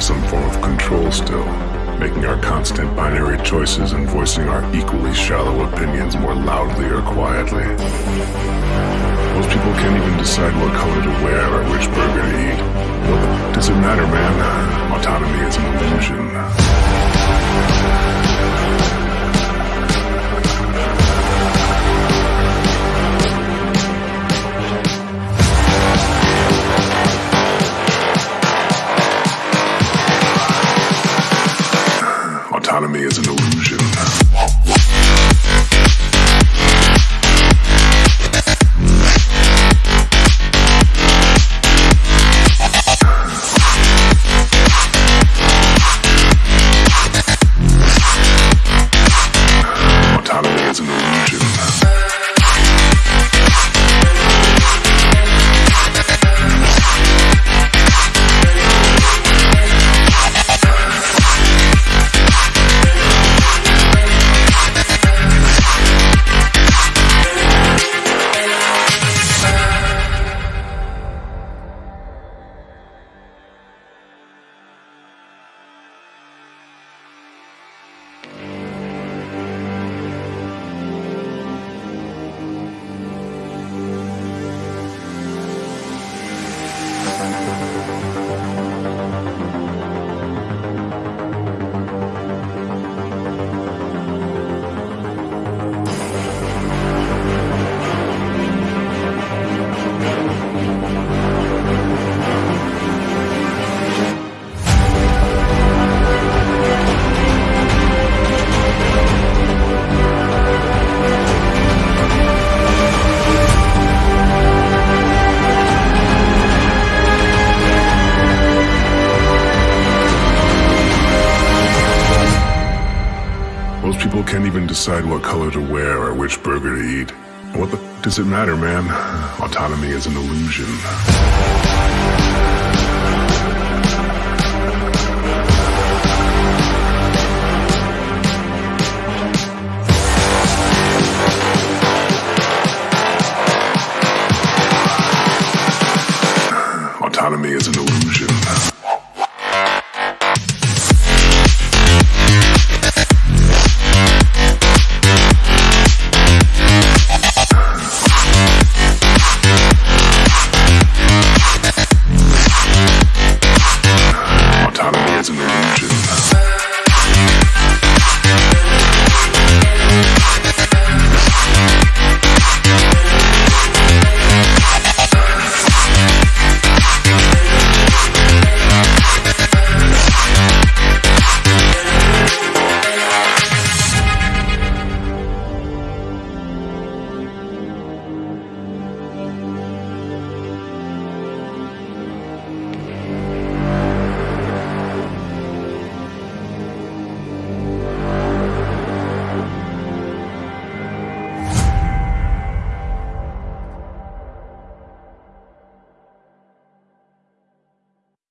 some form of control still, making our constant binary choices and voicing our equally shallow opinions more loudly or quietly. Most people can't even decide what color to wear or which burger to eat. Does it matter, man? Autonomy is an illusion. Autonomy is an illusion. Most people can't even decide what color to wear or which burger to eat. What the does it matter, man? Autonomy is an illusion. Autonomy is an illusion.